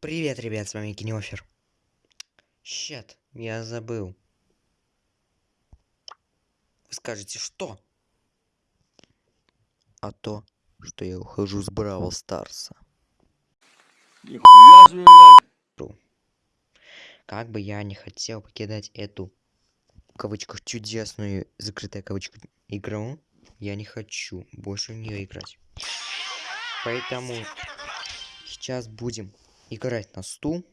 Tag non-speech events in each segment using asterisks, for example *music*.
Привет, ребят, с вами Кинеофер. Щет, я забыл. Вы скажете, что? А то, что я ухожу с Бравл Старса. Нихуя себе, блядь. Как бы я не хотел покидать эту, в кавычках, чудесную, закрытая кавычка, игру, я не хочу больше в нее играть. Поэтому сейчас будем играть на стул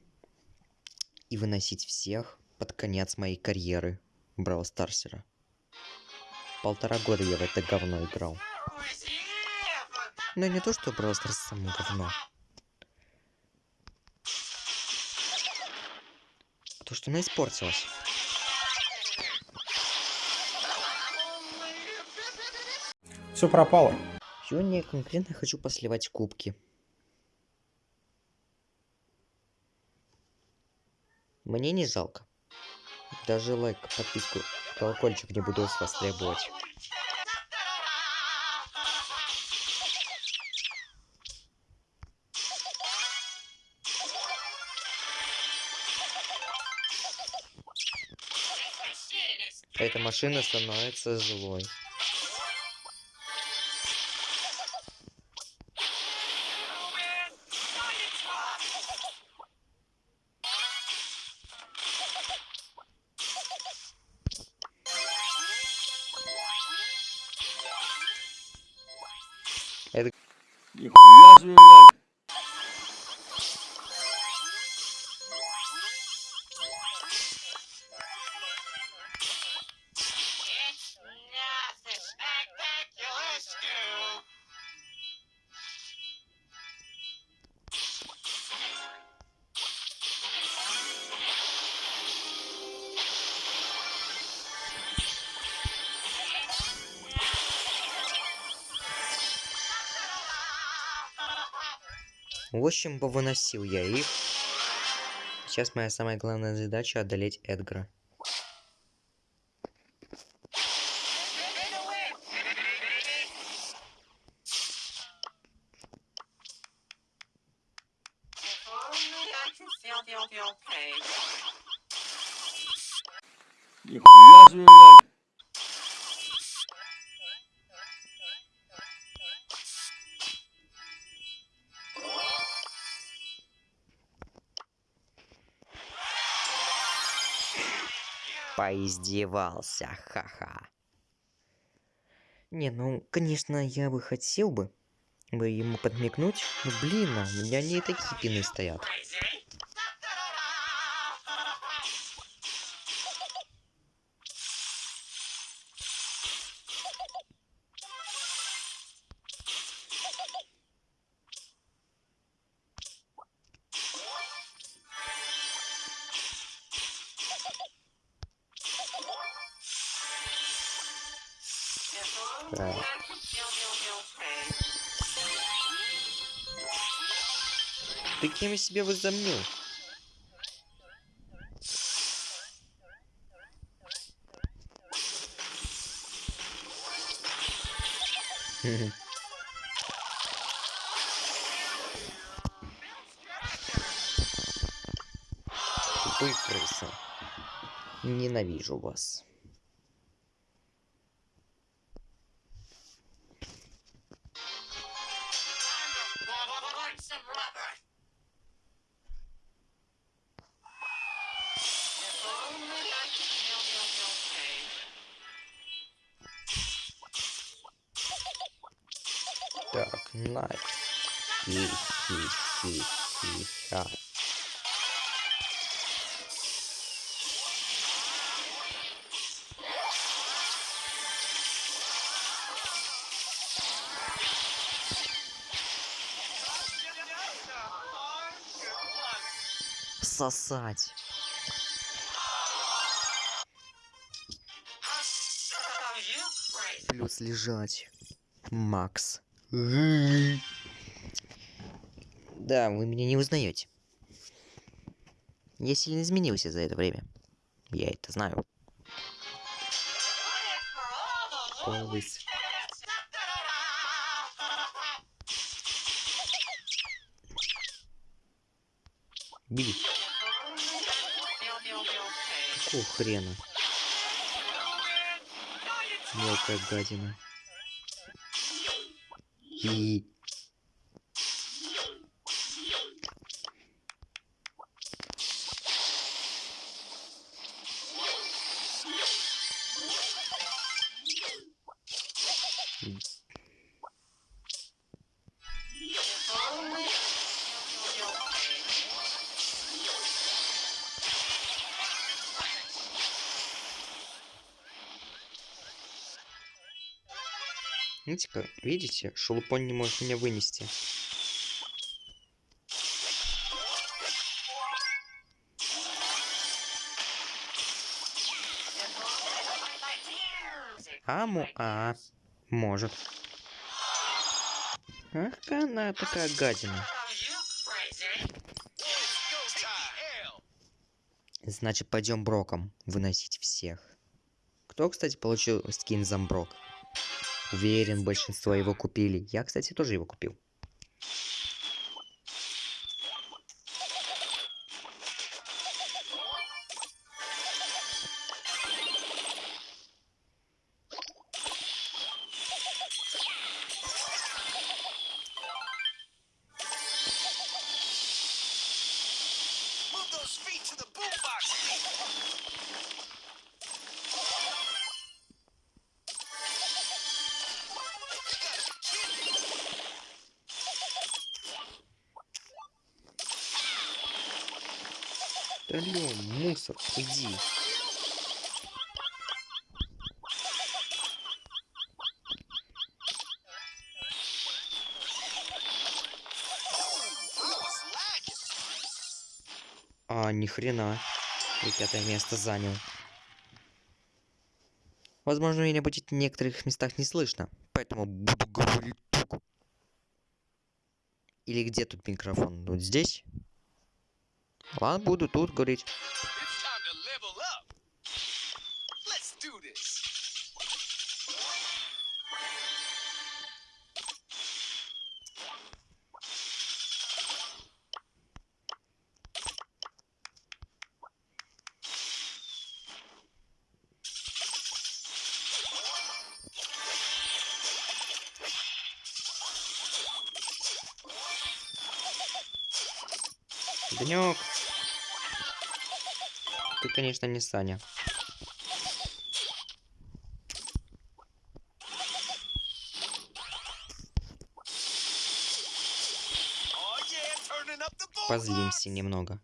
и выносить всех под конец моей карьеры Бравл Старсера. Полтора года я в это говно играл. Но не то, что Бравл Старс само говно. А то, что она испортилась. Все пропало. Сегодня я конкретно хочу посливать кубки. Мне не жалко. Даже лайк, подписку, колокольчик не буду с вас требовать. Эта машина становится злой. Нихуя себе, блядь. В общем, повыносил я их. Сейчас моя самая главная задача одолеть Эдгара. Поиздевался, ха-ха. Не, ну, конечно, я бы хотел бы, бы ему подмигнуть. Но, блин, а у меня не такие пины стоят. Так. Ты кем себе возомнил? Тупые крысы. Ненавижу вас. Так, найс. Хи-хи-хи-хи-ха. Сосать. Oh, you crazy. Плюс лежать. Макс. Да, вы меня не узнаете. Я сильно изменился за это время. Я это знаю. Always. Какого хрена? Мелкая гадина. И... Видите-ка, видите, шелупон не может меня вынести. Аму, а, может. Ах, она такая гадина. Значит, пойдем броком выносить всех. Кто, кстати, получил скин Замброк? Уверен, большинство его купили. Я, кстати, тоже его купил. Лё, мусор, иди. А, ни хрена. Пятое место занял. Возможно, меня будет в некоторых местах не слышно, поэтому буду говорить. Или где тут микрофон? Вот здесь? Ладно, буду тут говорить. It's Ты, конечно, не Саня. Позлимся немного.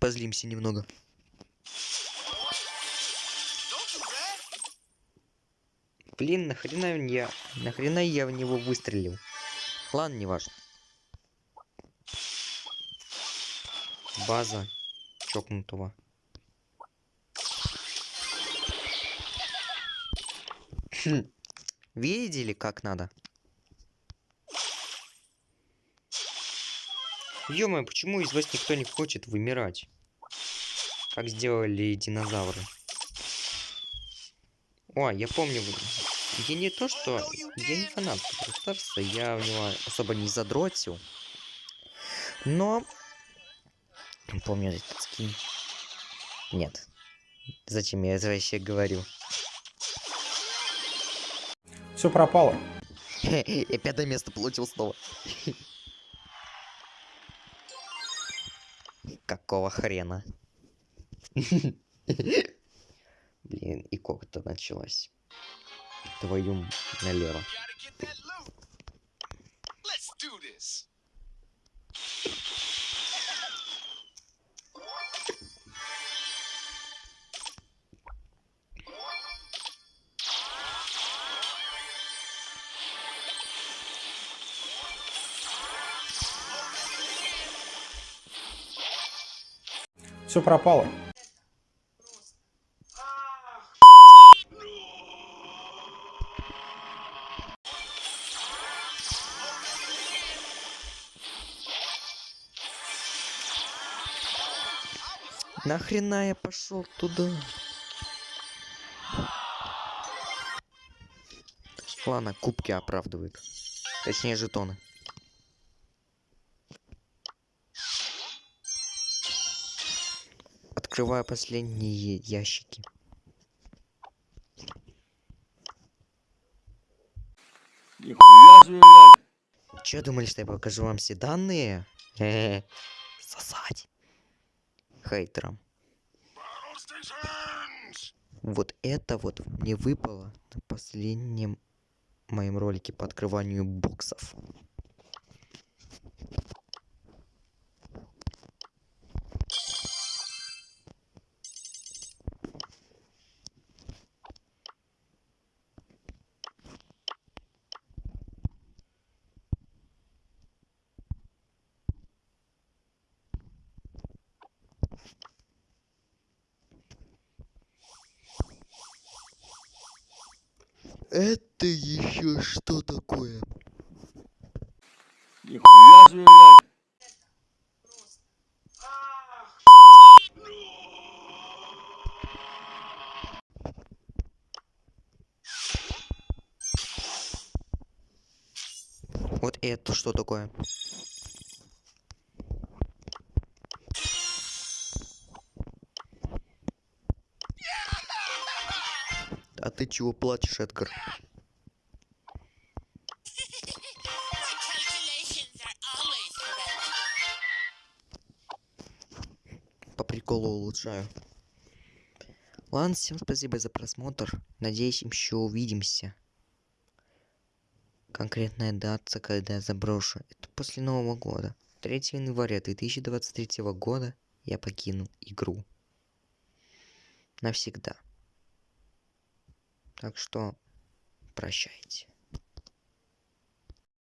Позлимся немного. Блин, нахрена я... Нахрена я в него выстрелил? Ладно, не важно. База чокнутого. Хм. Видели, как надо? ё почему из вас никто не хочет вымирать? Как сделали динозавры. О, я помню, я не то что... Я не фанат Старса, я в него особо не задротил. Но... Помню этот скин. Нет. Зачем я это вообще говорю? Все пропало. *laughs* Я пятое место получил снова. *laughs* Какого хрена? *laughs* Блин, и как-то началось. Твою налево. Все пропало. Нахрена я пошел туда? Ладно, кубки оправдывают. Точнее, жетоны. Открываю последние ящики. Че думали, что я покажу вам все данные? Хе-хе. *laughs* Сосать. Хейтерам. Вот это вот мне выпало на последнем моем ролике по открыванию боксов. Это еще что такое? Нихуя себе, блядь. Вот это что такое? Ты чего плачешь, Эдгар? По приколу улучшаю. Ладно, всем спасибо за просмотр. Надеюсь, еще увидимся. Конкретная дата, когда я заброшу. Это после Нового года. 3 января 2023 года я покину игру. Навсегда. Так что прощайте.